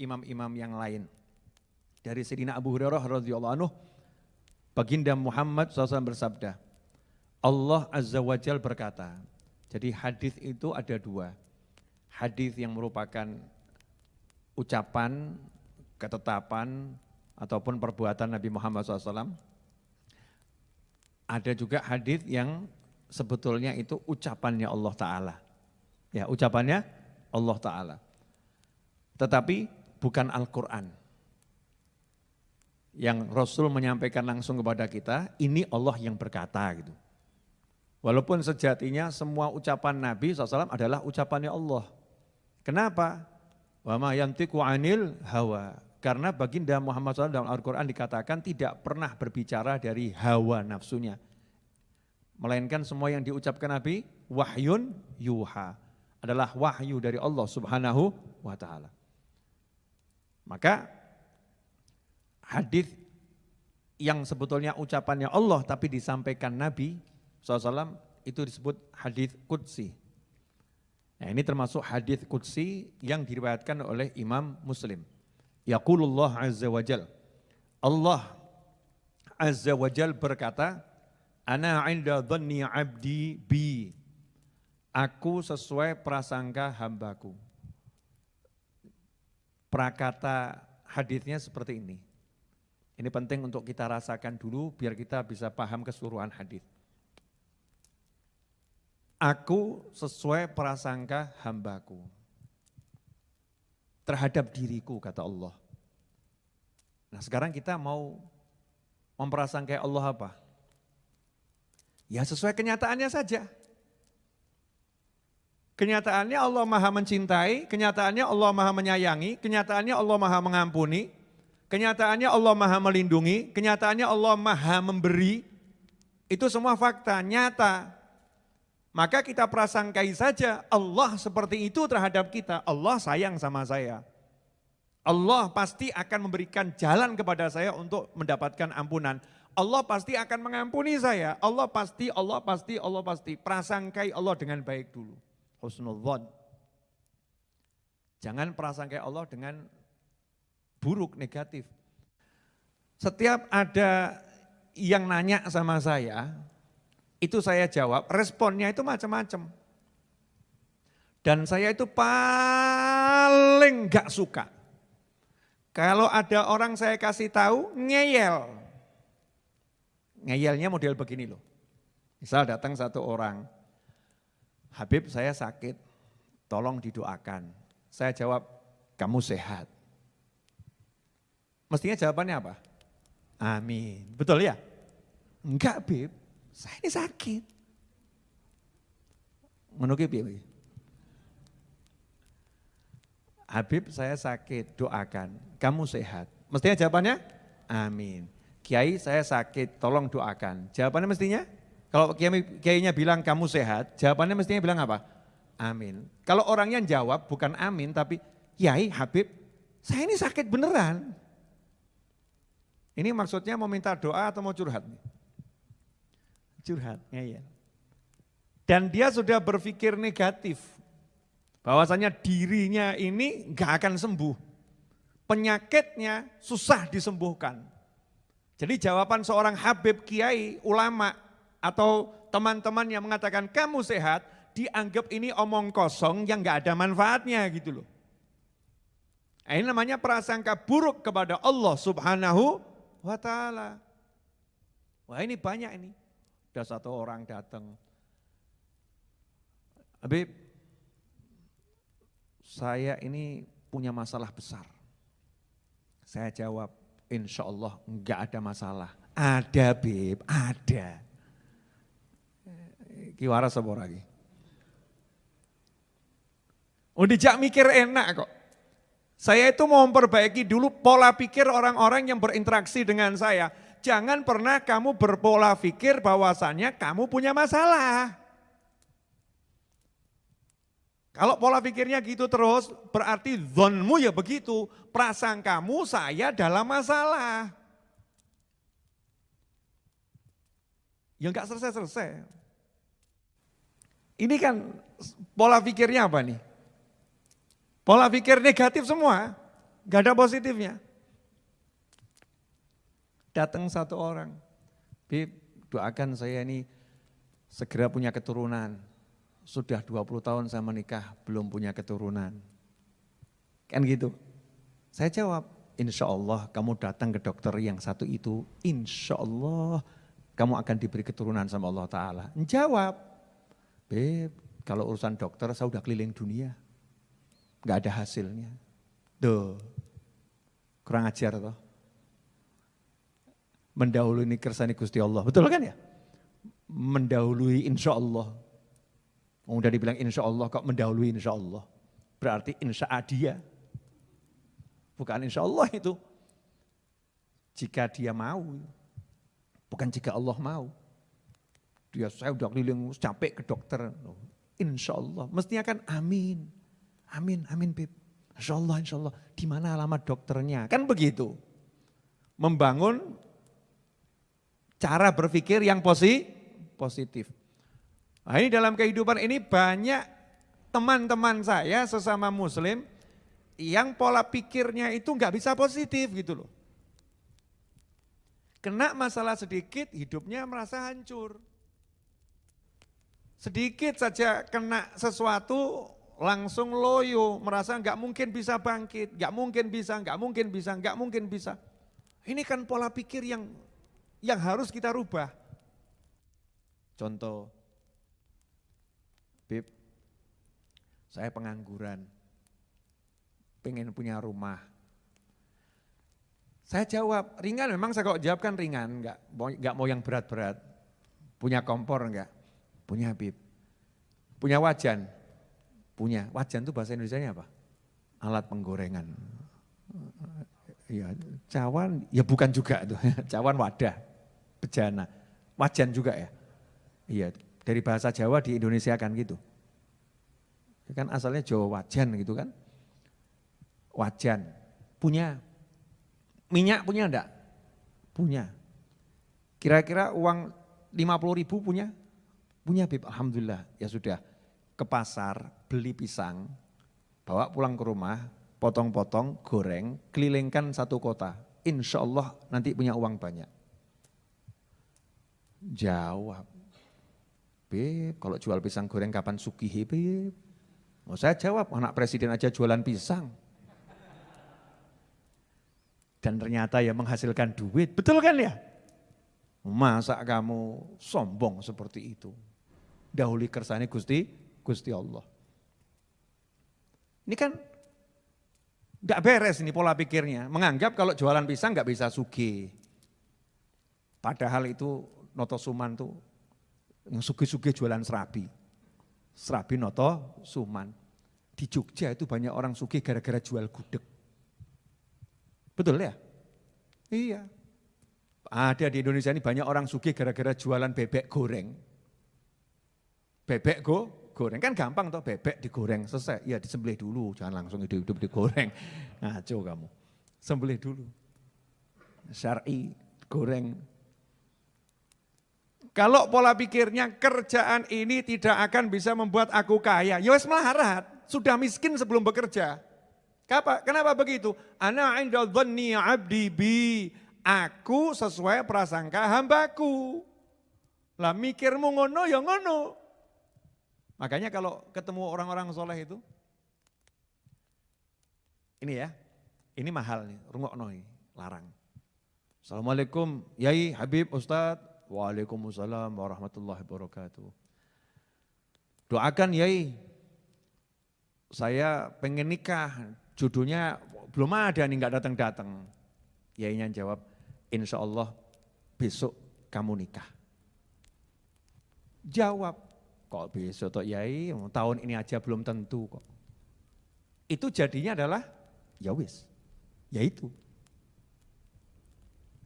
imam-imam yang lain. Dari Sayyidina Abu Hurairah radhiyallahu anhu, Baginda Muhammad SAW bersabda, Allah Azza wa Jal berkata, jadi hadis itu ada dua. Hadis yang merupakan ucapan, ketetapan, ataupun perbuatan Nabi Muhammad SAW. Ada juga hadis yang sebetulnya itu ucapannya Allah Ta'ala. Ya, ucapannya Allah Ta'ala. Tetapi bukan Al-Quran. Yang Rasul menyampaikan langsung kepada kita, ini Allah yang berkata gitu. Walaupun sejatinya semua ucapan Nabi SAW adalah ucapannya Allah. Kenapa? Wa ma yantiku anil hawa. Karena baginda Muhammad SAW dalam Al-Quran dikatakan tidak pernah berbicara dari hawa nafsunya. Melainkan semua yang diucapkan Nabi, wahyun yuha. Adalah wahyu dari Allah subhanahu wa ta'ala. Maka hadis yang sebetulnya ucapannya Allah tapi disampaikan Nabi SAW itu disebut hadis Qudsi. Nah ini termasuk hadis Qudsi yang diriwayatkan oleh Imam Muslim. Yaqulullah Azza wa Jal. Allah Azza wa Jal berkata, Ana inda dhanni abdi bi. Aku sesuai prasangka hambaku. Prakata hadisnya seperti ini. Ini penting untuk kita rasakan dulu biar kita bisa paham keseluruhan hadis. Aku sesuai prasangka hambaku. Terhadap diriku kata Allah. Nah sekarang kita mau memprasangkai Allah apa? Ya sesuai kenyataannya saja. Kenyataannya Allah maha mencintai, kenyataannya Allah maha menyayangi, kenyataannya Allah maha mengampuni, kenyataannya Allah maha melindungi, kenyataannya Allah maha memberi. Itu semua fakta, nyata. Maka kita prasangkai saja Allah seperti itu terhadap kita. Allah sayang sama saya. Allah pasti akan memberikan jalan kepada saya untuk mendapatkan ampunan. Allah pasti akan mengampuni saya. Allah pasti, Allah pasti, Allah pasti. Prasangkai Allah dengan baik dulu husnudzon. Jangan prasangka Allah dengan buruk, negatif. Setiap ada yang nanya sama saya, itu saya jawab, responnya itu macam-macam. Dan saya itu paling gak suka. Kalau ada orang saya kasih tahu, ngeyel. Ngeyelnya model begini loh. Misal datang satu orang, Habib saya sakit, tolong didoakan. Saya jawab, kamu sehat. Mestinya jawabannya apa? Amin. Betul ya? Enggak Bib, saya ini sakit. Menukip ya? Habib saya sakit, doakan. Kamu sehat. Mestinya jawabannya? Amin. Kiai saya sakit, tolong doakan. Jawabannya mestinya? Kalau kiainya bilang kamu sehat, jawabannya mestinya bilang apa? Amin. Kalau orangnya jawab bukan amin tapi Kiai Habib, saya ini sakit beneran. Ini maksudnya mau minta doa atau mau curhat? Curhat, ya, ya. Dan dia sudah berpikir negatif. Bahwasanya dirinya ini nggak akan sembuh. Penyakitnya susah disembuhkan. Jadi jawaban seorang Habib Kiai, ulama, atau teman-teman yang mengatakan kamu sehat, dianggap ini omong kosong yang gak ada manfaatnya gitu loh. Nah, ini namanya prasangka buruk kepada Allah subhanahu wa ta'ala. Wah ini banyak ini. Ada satu orang datang. Habib, saya ini punya masalah besar. Saya jawab, insya Allah enggak ada masalah. Ada Bib, ada. Ki waras apa lagi? Oh dijak mikir enak kok. Saya itu mau memperbaiki dulu pola pikir orang-orang yang berinteraksi dengan saya. Jangan pernah kamu berpola pikir bahwasannya kamu punya masalah. Kalau pola pikirnya gitu terus, berarti zonmu ya begitu. Prasangkamu saya dalam masalah. Ya enggak selesai-selesai. Ini kan pola pikirnya apa nih? Pola pikir negatif semua, enggak ada positifnya. Datang satu orang, Bib, doakan saya ini segera punya keturunan sudah 20 tahun saya menikah, belum punya keturunan. Kan gitu. Saya jawab, insya Allah kamu datang ke dokter yang satu itu, insya Allah kamu akan diberi keturunan sama Allah Ta'ala. Jawab, Beb, kalau urusan dokter saya udah keliling dunia. Gak ada hasilnya. Duh, kurang ajar toh. Mendahului ini kersani Gusti Allah, betul kan ya? Mendahului insya Allah Udah dibilang insya Allah kok mendahului insya Allah. Berarti insya dia. Bukan insya Allah itu. Jika dia mau. Bukan jika Allah mau. Dia saya udah keliling capek ke dokter. Insya Allah. Mestinya kan amin. Amin, amin Bib. Insya Allah, insya Allah. Di mana alamat dokternya? Kan begitu. Membangun cara berpikir yang positif. Nah ini dalam kehidupan ini banyak teman-teman saya sesama muslim yang pola pikirnya itu nggak bisa positif gitu loh. Kena masalah sedikit hidupnya merasa hancur. Sedikit saja kena sesuatu langsung loyo, merasa nggak mungkin bisa bangkit, nggak mungkin bisa, nggak mungkin bisa, nggak mungkin bisa. Ini kan pola pikir yang yang harus kita rubah. Contoh, Bib, saya pengangguran, pengen punya rumah. Saya jawab, ringan memang saya kok jawab kan ringan, enggak, enggak mau yang berat-berat. Punya kompor enggak? Punya Bib. Punya wajan? Punya. Wajan itu bahasa Indonesia apa? Alat penggorengan. Ya, cawan, ya bukan juga itu. Cawan wadah, bejana. Wajan juga ya. Iya, dari bahasa Jawa di Indonesia kan gitu. Kan asalnya Jawa wajan gitu kan. Wajan. Punya. Minyak punya enggak? Punya. Kira-kira uang 50 ribu punya? Punya Bib, Alhamdulillah. Ya sudah, ke pasar, beli pisang, bawa pulang ke rumah, potong-potong, goreng, kelilingkan satu kota. Insya Allah nanti punya uang banyak. Jawab, Beb, kalau jual pisang goreng kapan sugihi Beb? Oh, saya jawab, anak presiden aja jualan pisang. Dan ternyata ya menghasilkan duit, betul kan ya? Masa kamu sombong seperti itu? Dahuli kersane Gusti, Gusti Allah. Ini kan enggak beres ini pola pikirnya. Menganggap kalau jualan pisang enggak bisa sugi. Padahal itu Noto Suman tuh yang suge-suge jualan serabi. Serabi noto suman. Di Jogja itu banyak orang suge gara-gara jual gudeg. Betul ya? Iya. Ada di Indonesia ini banyak orang suge gara-gara jualan bebek goreng. Bebek go, goreng kan gampang toh bebek digoreng selesai. Ya disembelih dulu, jangan langsung hidup-hidup digoreng. Ngaco kamu. Sembelih dulu. Syar'i goreng kalau pola pikirnya kerjaan ini tidak akan bisa membuat aku kaya. Ya wes melarat, sudah miskin sebelum bekerja. Kenapa? Kenapa begitu? Ana inda dhanni abdi bi. Aku sesuai prasangka hambaku. Lah mikirmu ngono ya ngono. Makanya kalau ketemu orang-orang soleh itu, ini ya, ini mahal nih, rungokno nih, larang. Assalamualaikum, Yai, Habib, Ustadz, Waalaikumsalam warahmatullahi wabarakatuh. Doakan Yai, saya pengen nikah, jodohnya belum ada nih nggak datang-datang. Yainya jawab, insya Allah besok kamu nikah. Jawab, kok besok toh Yai, tahun ini aja belum tentu kok. Itu jadinya adalah, ya wis, ya itu.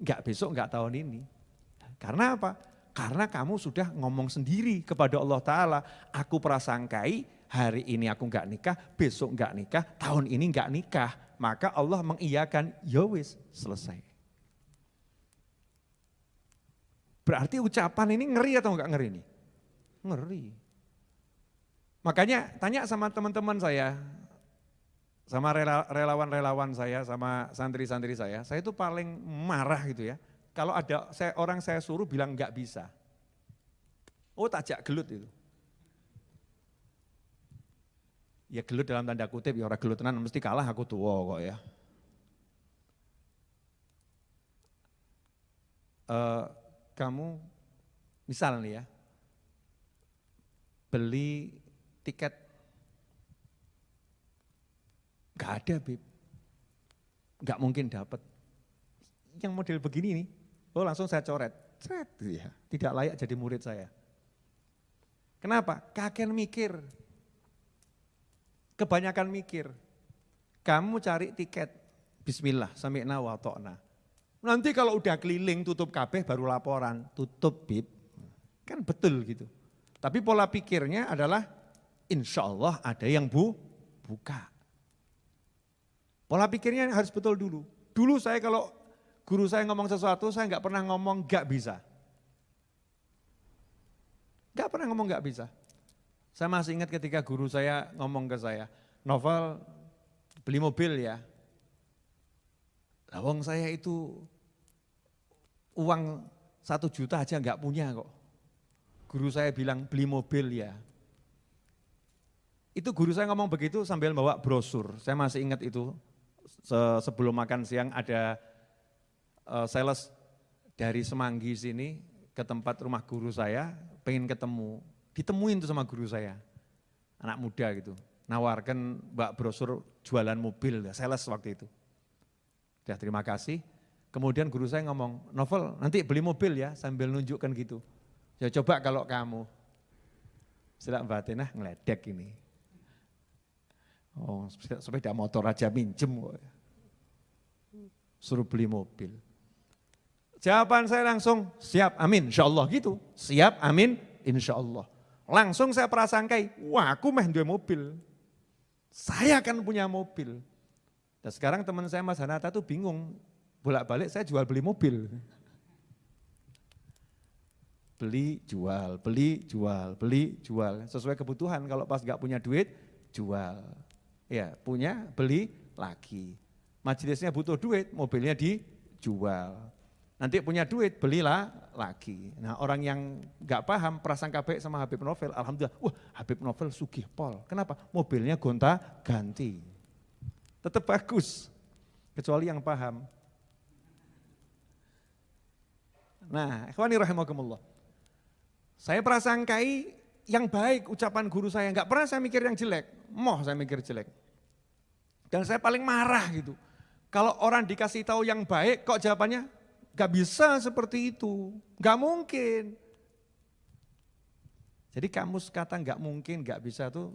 Enggak besok, enggak tahun ini. Karena apa? Karena kamu sudah ngomong sendiri kepada Allah Ta'ala, aku prasangkai hari ini aku nggak nikah, besok nggak nikah, tahun ini nggak nikah. Maka Allah mengiyakan, yowis, ya selesai. Berarti ucapan ini ngeri atau enggak ngeri ini? Ngeri. Makanya tanya sama teman-teman saya, sama relawan-relawan saya, sama santri-santri saya, saya itu paling marah gitu ya. Kalau ada saya, orang saya suruh bilang enggak bisa. Oh tajak gelut itu. Ya gelut dalam tanda kutip, ya orang gelut tenan mesti kalah aku tua kok ya. Uh, kamu misal nih ya, beli tiket, gak ada Bib, gak mungkin dapat. Yang model begini nih, oh langsung saya coret, ya, tidak layak jadi murid saya. Kenapa? Kakek mikir, kebanyakan mikir. Kamu cari tiket, Bismillah, sami'na wa to'na. Nanti kalau udah keliling tutup kabeh baru laporan, tutup bib. Kan betul gitu. Tapi pola pikirnya adalah insya Allah ada yang bu, buka. Pola pikirnya harus betul dulu. Dulu saya kalau guru saya ngomong sesuatu, saya nggak pernah ngomong nggak bisa. Nggak pernah ngomong nggak bisa. Saya masih ingat ketika guru saya ngomong ke saya, novel beli mobil ya. Lawang saya itu uang satu juta aja nggak punya kok. Guru saya bilang beli mobil ya. Itu guru saya ngomong begitu sambil bawa brosur. Saya masih ingat itu sebelum makan siang ada uh, sales dari Semanggi sini ke tempat rumah guru saya, pengen ketemu. Ditemuin tuh sama guru saya, anak muda gitu. Nawarkan mbak brosur jualan mobil, sales waktu itu. Ya terima kasih, Kemudian guru saya ngomong, novel nanti beli mobil ya sambil nunjukkan gitu. Ya coba kalau kamu. Setelah Mbak Tenah ngeledek ini. Oh sepeda motor aja minjem. Suruh beli mobil. Jawaban saya langsung, siap amin insya Allah gitu. Siap amin insya Allah. Langsung saya prasangkai, wah aku mah dua mobil. Saya akan punya mobil. Dan sekarang teman saya Mas Hanata tuh bingung, bolak-balik saya jual beli mobil. Beli, jual, beli, jual, beli, jual. Sesuai kebutuhan, kalau pas gak punya duit, jual. Ya, punya, beli, lagi. Majelisnya butuh duit, mobilnya dijual. Nanti punya duit, belilah lagi. Nah orang yang gak paham prasangka baik sama Habib Novel, Alhamdulillah, wah Habib Novel sugih pol. Kenapa? Mobilnya gonta ganti. Tetap bagus, kecuali yang paham. Nah, ikhwani rahimakumullah. Saya prasangkai yang baik ucapan guru saya, enggak pernah saya mikir yang jelek. Moh saya mikir jelek. Dan saya paling marah gitu. Kalau orang dikasih tahu yang baik, kok jawabannya enggak bisa seperti itu. Enggak mungkin. Jadi kamus kata enggak mungkin, enggak bisa tuh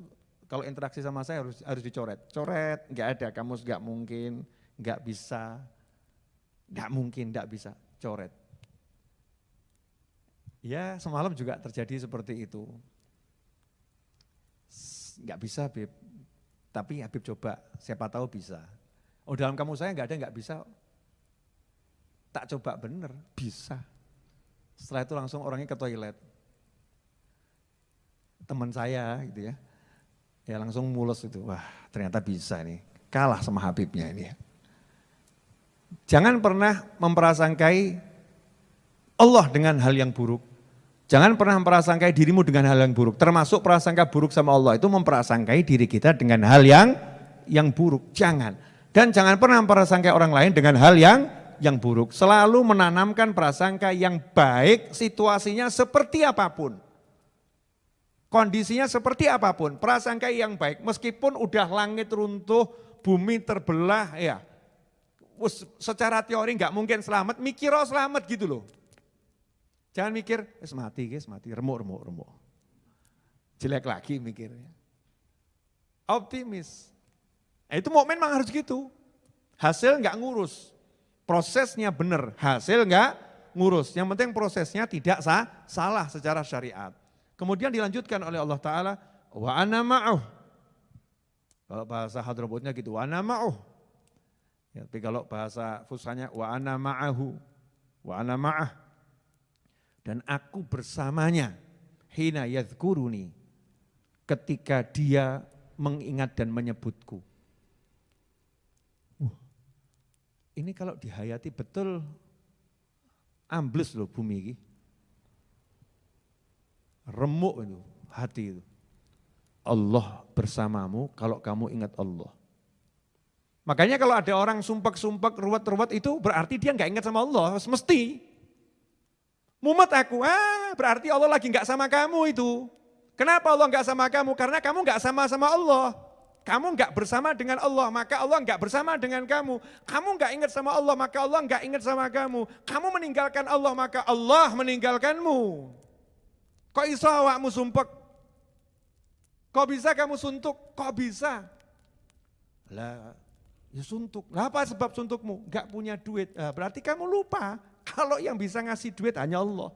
kalau interaksi sama saya harus harus dicoret. Coret, enggak ada kamus enggak mungkin, enggak bisa. Enggak mungkin, enggak bisa. Coret. Ya semalam juga terjadi seperti itu. Enggak bisa Habib, tapi Habib coba, siapa tahu bisa. Oh dalam kamu saya enggak ada enggak bisa. Tak coba bener, bisa. Setelah itu langsung orangnya ke toilet. Teman saya gitu ya, ya langsung mulus itu, wah ternyata bisa nih. Kalah sama Habibnya ini ya. Jangan pernah memperasangkai Allah dengan hal yang buruk. Jangan pernah memperasangkai dirimu dengan hal yang buruk. Termasuk prasangka buruk sama Allah itu memperasangkai diri kita dengan hal yang yang buruk. Jangan. Dan jangan pernah memperasangkai orang lain dengan hal yang yang buruk. Selalu menanamkan prasangka yang baik situasinya seperti apa pun. Kondisinya seperti apa pun, prasangka yang baik. Meskipun udah langit runtuh, bumi terbelah, ya. Secara teori nggak mungkin selamat, mikir oh selamat gitu loh. Jangan mikir, es mati, guys, mati, remuk, remuk, remuk. Jelek lagi mikirnya. Optimis. Nah, itu momen memang harus gitu. Hasil nggak ngurus. Prosesnya benar, hasil nggak ngurus. Yang penting prosesnya tidak sah, salah secara syariat. Kemudian dilanjutkan oleh Allah Ta'ala, wa ana ma'uh. Kalau bahasa hadrobotnya gitu, wa ana ma'uh. Ya, tapi kalau bahasa fusanya wa ana ma'ahu, wa ana ma'ah. Dan aku bersamanya, hina yadhkuruni, ketika dia mengingat dan menyebutku. ini kalau dihayati betul ambles loh bumi ini. Remuk itu hati itu. Allah bersamamu kalau kamu ingat Allah. Makanya kalau ada orang sumpek-sumpek, ruwet-ruwet itu berarti dia nggak ingat sama Allah, mesti. Mumet aku, ah berarti Allah lagi nggak sama kamu itu. Kenapa Allah nggak sama kamu? Karena kamu nggak sama sama Allah. Kamu nggak bersama dengan Allah, maka Allah nggak bersama dengan kamu. Kamu nggak ingat sama Allah, maka Allah nggak ingat sama kamu. Kamu meninggalkan Allah, maka Allah meninggalkanmu. Kok iso awakmu sumpek? Kok bisa kamu suntuk? Kok bisa? Lah, ya suntuk. Lah apa sebab suntukmu? Gak punya duit. Berarti kamu lupa kalau yang bisa ngasih duit hanya Allah.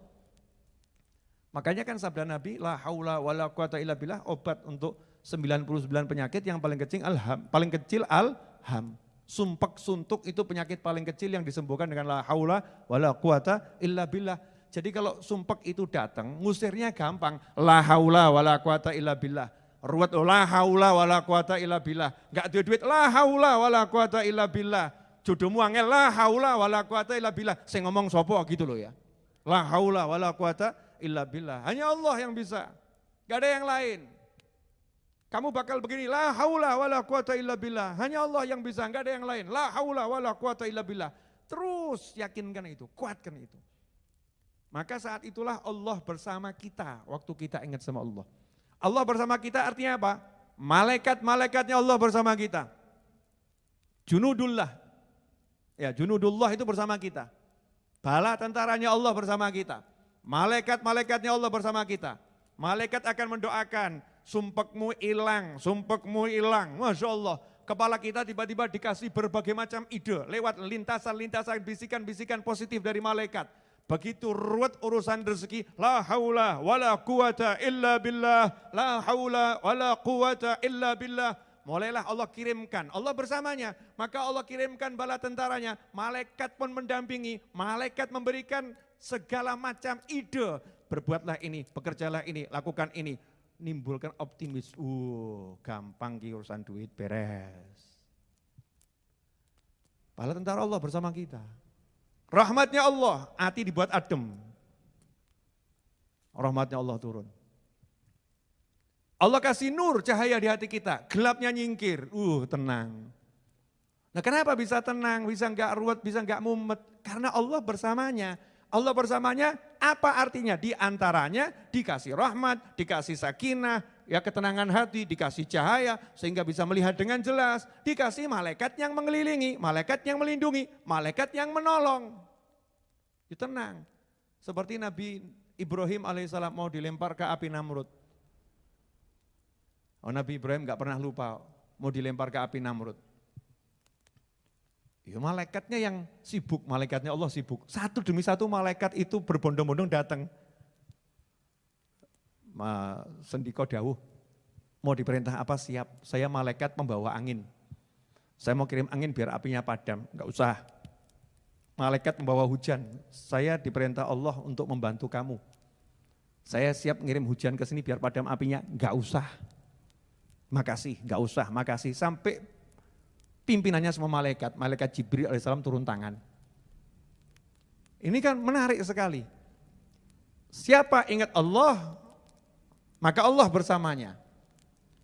Makanya kan sabda Nabi, la haula wala quwata illa billah, obat untuk 99 penyakit yang paling kecil alham, paling kecil alham. Sumpek suntuk itu penyakit paling kecil yang disembuhkan dengan la haula wala quwata illa billah. Jadi kalau sumpek itu datang, ngusirnya gampang. La haula wala quwata illa billah. Ruwet la haula wala quwata illa billah. Enggak ada duit la haula wala quwata illa billah. Jodohmu angel la haula wala quwata illa billah. Saya ngomong sopo gitu loh ya. La haula wala quwata illa billah. Hanya Allah yang bisa. Gak ada yang lain. Kamu bakal begini, la haula wala quwata illa billah. Hanya Allah yang bisa, enggak ada yang lain. La haula wala quwata illa billah. Terus yakinkan itu, kuatkan itu. Maka saat itulah Allah bersama kita waktu kita ingat sama Allah. Allah bersama kita artinya apa? Malaikat-malaikatnya Allah bersama kita. Junudullah. Ya, junudullah itu bersama kita. Bala tentaranya Allah bersama kita. Malaikat-malaikatnya Allah bersama kita. Malaikat akan mendoakan, sumpekmu hilang, sumpekmu hilang. Masya Allah, kepala kita tiba-tiba dikasih berbagai macam ide lewat lintasan-lintasan bisikan-bisikan positif dari malaikat. Begitu ruwet urusan rezeki, la haula wala quwata illa billah, la haula wala quwata illa billah. Mulailah Allah kirimkan, Allah bersamanya, maka Allah kirimkan bala tentaranya, malaikat pun mendampingi, malaikat memberikan segala macam ide, berbuatlah ini, bekerjalah ini, lakukan ini nimbulkan optimis. Uh, gampang ki urusan duit beres. Pahala tentara Allah bersama kita. Rahmatnya Allah, hati dibuat adem. Rahmatnya Allah turun. Allah kasih nur cahaya di hati kita, gelapnya nyingkir, uh tenang. Nah kenapa bisa tenang, bisa enggak ruwet, bisa enggak mumet? Karena Allah bersamanya. Allah bersamanya apa artinya? Di antaranya dikasih rahmat, dikasih sakinah, ya ketenangan hati, dikasih cahaya sehingga bisa melihat dengan jelas, dikasih malaikat yang mengelilingi, malaikat yang melindungi, malaikat yang menolong. Ya, tenang. Seperti Nabi Ibrahim alaihissalam mau dilempar ke api Namrud. Oh, Nabi Ibrahim gak pernah lupa mau dilempar ke api Namrud. Ya malaikatnya yang sibuk, malaikatnya Allah sibuk. Satu demi satu malaikat itu berbondong-bondong datang. Ma, sendiko dawuh, mau diperintah apa siap, saya malaikat membawa angin. Saya mau kirim angin biar apinya padam, enggak usah. Malaikat membawa hujan, saya diperintah Allah untuk membantu kamu. Saya siap ngirim hujan ke sini biar padam apinya, enggak usah. Makasih, enggak usah, makasih. Sampai pimpinannya semua malaikat, malaikat Jibril alaihissalam turun tangan. Ini kan menarik sekali. Siapa ingat Allah, maka Allah bersamanya.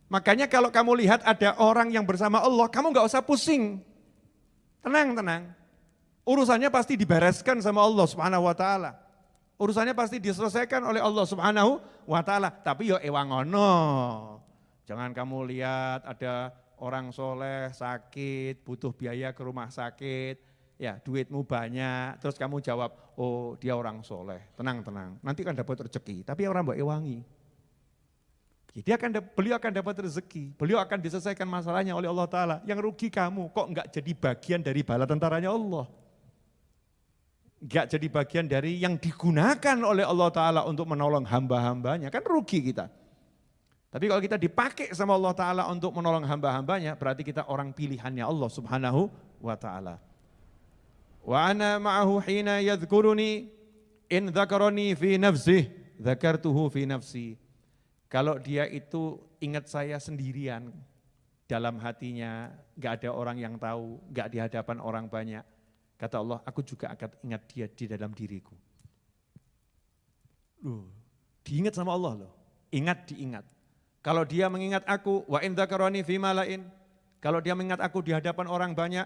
Makanya kalau kamu lihat ada orang yang bersama Allah, kamu nggak usah pusing. Tenang, tenang. Urusannya pasti dibereskan sama Allah subhanahu wa ta'ala. Urusannya pasti diselesaikan oleh Allah subhanahu wa ta'ala. Tapi yo ewangono. Jangan kamu lihat ada orang soleh sakit, butuh biaya ke rumah sakit, ya duitmu banyak, terus kamu jawab, oh dia orang soleh, tenang-tenang, nanti kan dapat rezeki, tapi orang mbak ewangi. Dia akan, beliau akan dapat rezeki, beliau akan diselesaikan masalahnya oleh Allah Ta'ala. Yang rugi kamu, kok enggak jadi bagian dari bala tentaranya Allah. Enggak jadi bagian dari yang digunakan oleh Allah Ta'ala untuk menolong hamba-hambanya, kan rugi kita. Tapi kalau kita dipakai sama Allah Ta'ala untuk menolong hamba-hambanya, berarti kita orang pilihannya Allah Subhanahu wa Ta'ala. Wa ana ma'ahu hina yadhkuruni in dhakarani fi nafsih, dhakartuhu fi nafsi. Kalau dia itu ingat saya sendirian, dalam hatinya, gak ada orang yang tahu, gak di hadapan orang banyak. Kata Allah, aku juga akan ingat dia di dalam diriku. Loh, diingat sama Allah loh, ingat diingat. Kalau dia mengingat aku, wa in dzakarani fi malain. Kalau dia mengingat aku di hadapan orang banyak,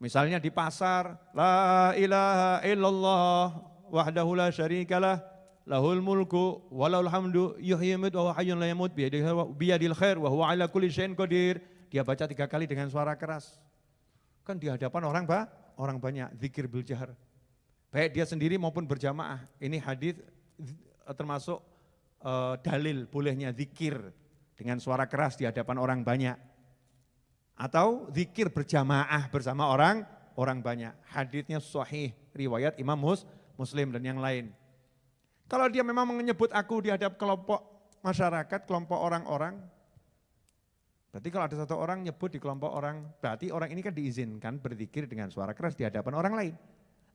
misalnya di pasar, la ilaha illallah wahdahu la syarikalah lahul mulku walahul hamdu yuhyi wa hayyun la yamut biyadil khair wa huwa ala kulli syai'in qadir. Dia baca tiga kali dengan suara keras. Kan di hadapan orang ba, orang banyak, zikir bil jahar. Baik dia sendiri maupun berjamaah. Ini hadis termasuk uh, dalil bolehnya zikir dengan suara keras di hadapan orang banyak. Atau zikir berjamaah bersama orang orang banyak. Hadisnya sahih, riwayat Imam Mus, Muslim dan yang lain. Kalau dia memang menyebut aku di hadap kelompok masyarakat, kelompok orang-orang, berarti kalau ada satu orang nyebut di kelompok orang, berarti orang ini kan diizinkan berzikir dengan suara keras di hadapan orang lain.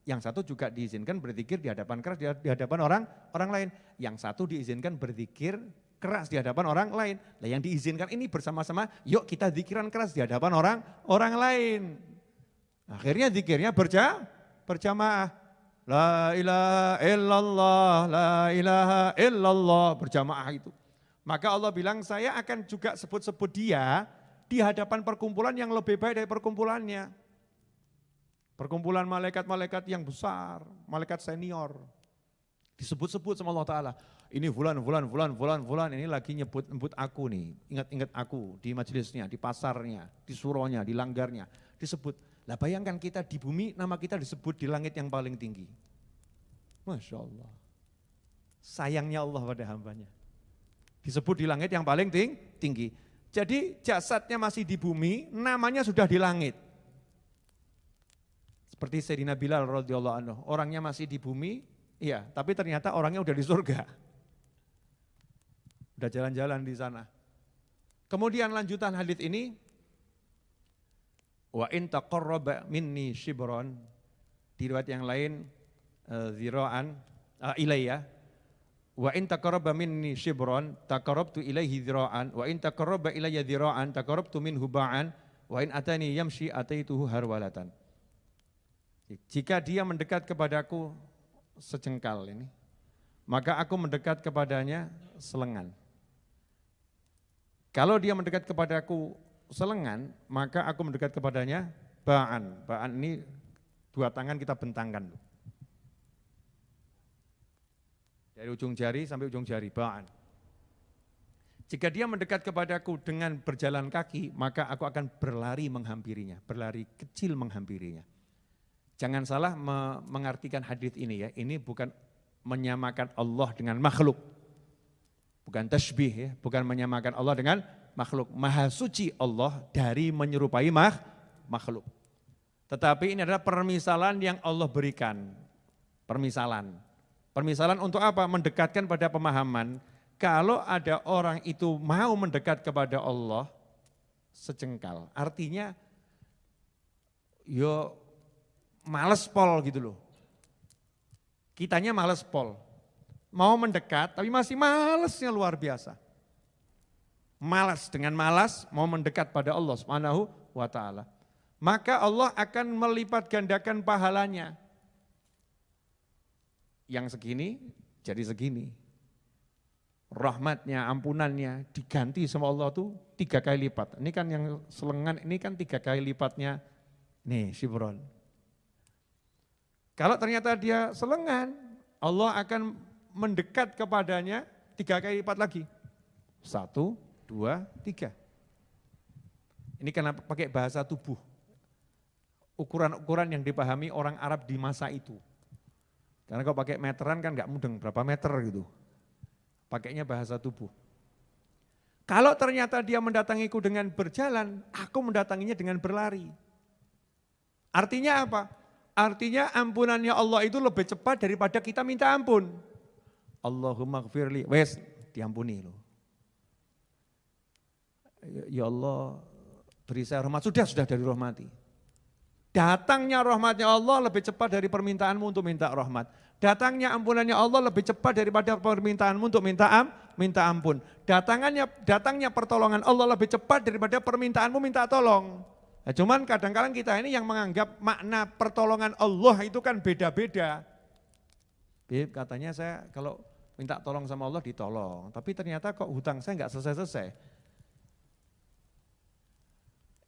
Yang satu juga diizinkan berzikir di hadapan keras di hadapan orang orang lain. Yang satu diizinkan berzikir keras di hadapan orang lain. Nah yang diizinkan ini bersama-sama, yuk kita zikiran keras di hadapan orang orang lain. Akhirnya zikirnya berja, berjamaah. La ilaha illallah, la ilaha illallah, berjamaah itu. Maka Allah bilang saya akan juga sebut-sebut dia di hadapan perkumpulan yang lebih baik dari perkumpulannya. Perkumpulan malaikat-malaikat yang besar, malaikat senior. Disebut-sebut sama Allah Ta'ala. Ini fulan, fulan, fulan, fulan, fulan, ini lagi nyebut nyebut aku nih. Ingat-ingat aku di majelisnya, di pasarnya, di suronya, di langgarnya. Disebut. Lah bayangkan kita di bumi, nama kita disebut di langit yang paling tinggi. Masya Allah. Sayangnya Allah pada hambanya. Disebut di langit yang paling tinggi. Jadi jasadnya masih di bumi, namanya sudah di langit. Seperti Sayyidina Bilal radhiyallahu anhu, orangnya masih di bumi, iya, tapi ternyata orangnya udah di surga. Udah jalan-jalan di sana. Kemudian lanjutan hadis ini, wa in taqarraba minni shibron, di riwayat yang lain uh, ziraan uh, ilayya wa in taqarraba minni shibron taqarrabtu ilaihi ziraan wa in taqarraba ilayya ziraan taqarrabtu minhu ba'an wa in atani yamshi ataituhu harwalatan jika dia mendekat kepadaku sejengkal ini, maka aku mendekat kepadanya selengan. Kalau dia mendekat kepadaku selengan, maka aku mendekat kepadanya ba'an. Ba'an ini dua tangan kita bentangkan. Dari ujung jari sampai ujung jari, ba'an. Jika dia mendekat kepadaku dengan berjalan kaki, maka aku akan berlari menghampirinya, berlari kecil menghampirinya. Jangan salah mengartikan hadis ini ya. Ini bukan menyamakan Allah dengan makhluk. Bukan tasbih ya, bukan menyamakan Allah dengan makhluk. Maha suci Allah dari menyerupai makhluk. Tetapi ini adalah permisalan yang Allah berikan. Permisalan. Permisalan untuk apa? Mendekatkan pada pemahaman. Kalau ada orang itu mau mendekat kepada Allah, sejengkal. Artinya, yo males pol gitu loh. Kitanya males pol. Mau mendekat tapi masih malesnya luar biasa. Malas dengan malas mau mendekat pada Allah Subhanahu wa taala. Maka Allah akan melipat gandakan pahalanya. Yang segini jadi segini. Rahmatnya, ampunannya diganti sama Allah tuh tiga kali lipat. Ini kan yang selengan, ini kan tiga kali lipatnya. Nih, Sibron. Kalau ternyata dia selengan, Allah akan mendekat kepadanya tiga kali lipat lagi. Satu, dua, tiga. Ini karena pakai bahasa tubuh. Ukuran-ukuran yang dipahami orang Arab di masa itu. Karena kalau pakai meteran kan nggak mudeng, berapa meter gitu. Pakainya bahasa tubuh. Kalau ternyata dia mendatangiku dengan berjalan, aku mendatanginya dengan berlari. Artinya apa? Artinya ampunannya Allah itu lebih cepat daripada kita minta ampun. Allahumma gfirli, wes diampuni loh. ya Allah beri saya rahmat, sudah, sudah dari rahmati. Datangnya rahmatnya Allah lebih cepat dari permintaanmu untuk minta rahmat. Datangnya ampunannya Allah lebih cepat daripada permintaanmu untuk minta am, minta ampun. Datangannya datangnya pertolongan Allah lebih cepat daripada permintaanmu minta tolong. Nah, cuman kadang-kadang kita ini yang menganggap makna pertolongan Allah itu kan beda-beda. Katanya saya kalau minta tolong sama Allah ditolong, tapi ternyata kok hutang saya nggak selesai-selesai.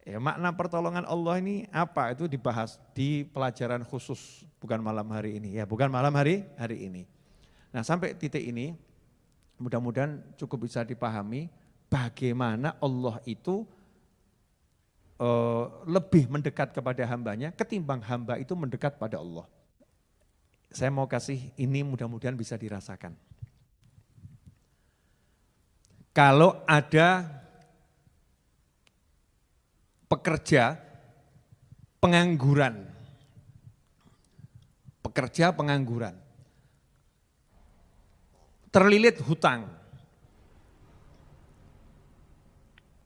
Ya, makna pertolongan Allah ini apa? Itu dibahas di pelajaran khusus, bukan malam hari ini. Ya, bukan malam hari hari ini. Nah, sampai titik ini mudah-mudahan cukup bisa dipahami bagaimana Allah itu uh, lebih mendekat kepada hambanya ketimbang hamba itu mendekat pada Allah. Saya mau kasih ini mudah-mudahan bisa dirasakan. Kalau ada pekerja pengangguran. Pekerja pengangguran. Terlilit hutang.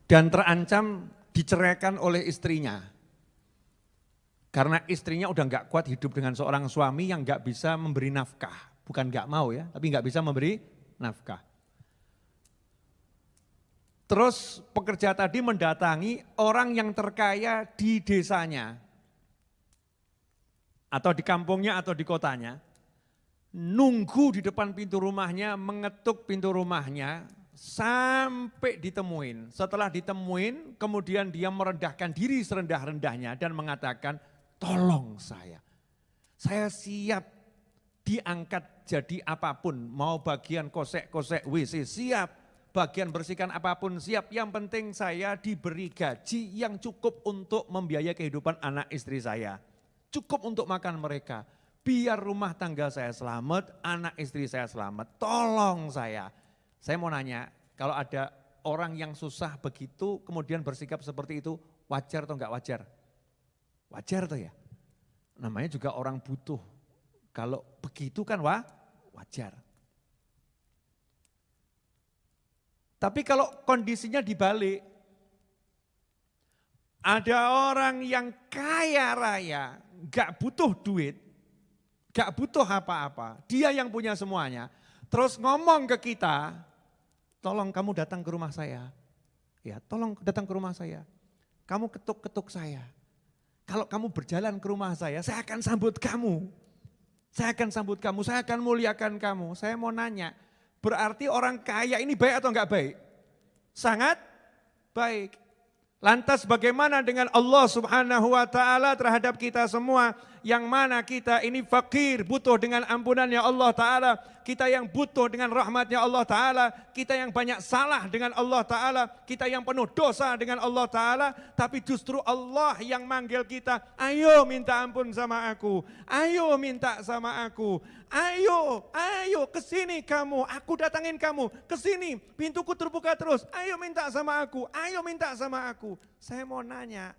Dan terancam diceraikan oleh istrinya. Karena istrinya udah nggak kuat hidup dengan seorang suami yang nggak bisa memberi nafkah. Bukan nggak mau ya, tapi nggak bisa memberi nafkah. Terus pekerja tadi mendatangi orang yang terkaya di desanya. Atau di kampungnya atau di kotanya. Nunggu di depan pintu rumahnya, mengetuk pintu rumahnya sampai ditemuin. Setelah ditemuin, kemudian dia merendahkan diri serendah-rendahnya dan mengatakan, tolong saya. Saya siap diangkat jadi apa pun, mau bagian kosek-kosek WC siap, bagian bersihkan apa pun siap. Yang penting saya diberi gaji yang cukup untuk membiayai kehidupan anak istri saya. Cukup untuk makan mereka. Biar rumah tangga saya selamat, anak istri saya selamat. Tolong saya. Saya mau nanya, kalau ada orang yang susah begitu kemudian bersikap seperti itu, wajar atau enggak wajar? Wajar tuh ya. Namanya juga orang butuh. Kalau begitu kan wah, wajar. Tapi kalau kondisinya dibalik, ada orang yang kaya raya, gak butuh duit, gak butuh apa-apa, dia yang punya semuanya. Terus ngomong ke kita, tolong kamu datang ke rumah saya. Ya, tolong datang ke rumah saya. Kamu ketuk-ketuk saya. Kalau kamu berjalan ke rumah saya, saya akan sambut kamu. Saya akan sambut kamu, saya akan muliakan kamu. Saya mau nanya, Berarti orang kaya ini baik atau enggak baik? Sangat baik. Lantas bagaimana dengan Allah subhanahu wa ta'ala terhadap kita semua yang mana kita ini fakir, butuh dengan ampunannya Allah Ta'ala, kita yang butuh dengan rahmatnya Allah Ta'ala, kita yang banyak salah dengan Allah Ta'ala, kita yang penuh dosa dengan Allah Ta'ala, tapi justru Allah yang manggil kita, ayo minta ampun sama aku, ayo minta sama aku, ayo, ayo ke sini kamu, aku datangin kamu, ke sini, pintuku terbuka terus, ayo minta sama aku, ayo minta sama aku. Saya mau nanya,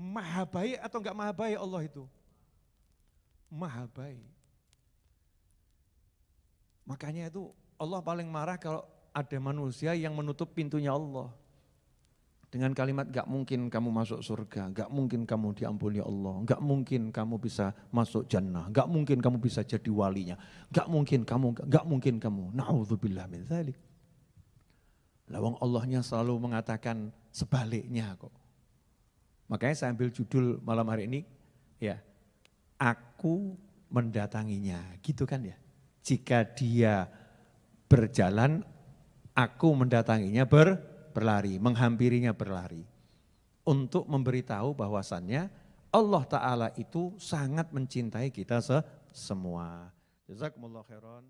Maha baik atau enggak maha baik Allah itu? Maha baik. Makanya itu Allah paling marah kalau ada manusia yang menutup pintunya Allah. Dengan kalimat gak mungkin kamu masuk surga, gak mungkin kamu diampuni Allah, gak mungkin kamu bisa masuk jannah, gak mungkin kamu bisa jadi walinya, gak mungkin kamu, gak mungkin kamu. Na'udzubillah min zalik. Lawang Allahnya selalu mengatakan sebaliknya kok. Makanya saya ambil judul malam hari ini, ya, aku mendatanginya, gitu kan ya. Jika dia berjalan, aku mendatanginya ber, berlari, menghampirinya berlari. Untuk memberitahu bahwasannya Allah Ta'ala itu sangat mencintai kita semua. Jazakumullah khairan.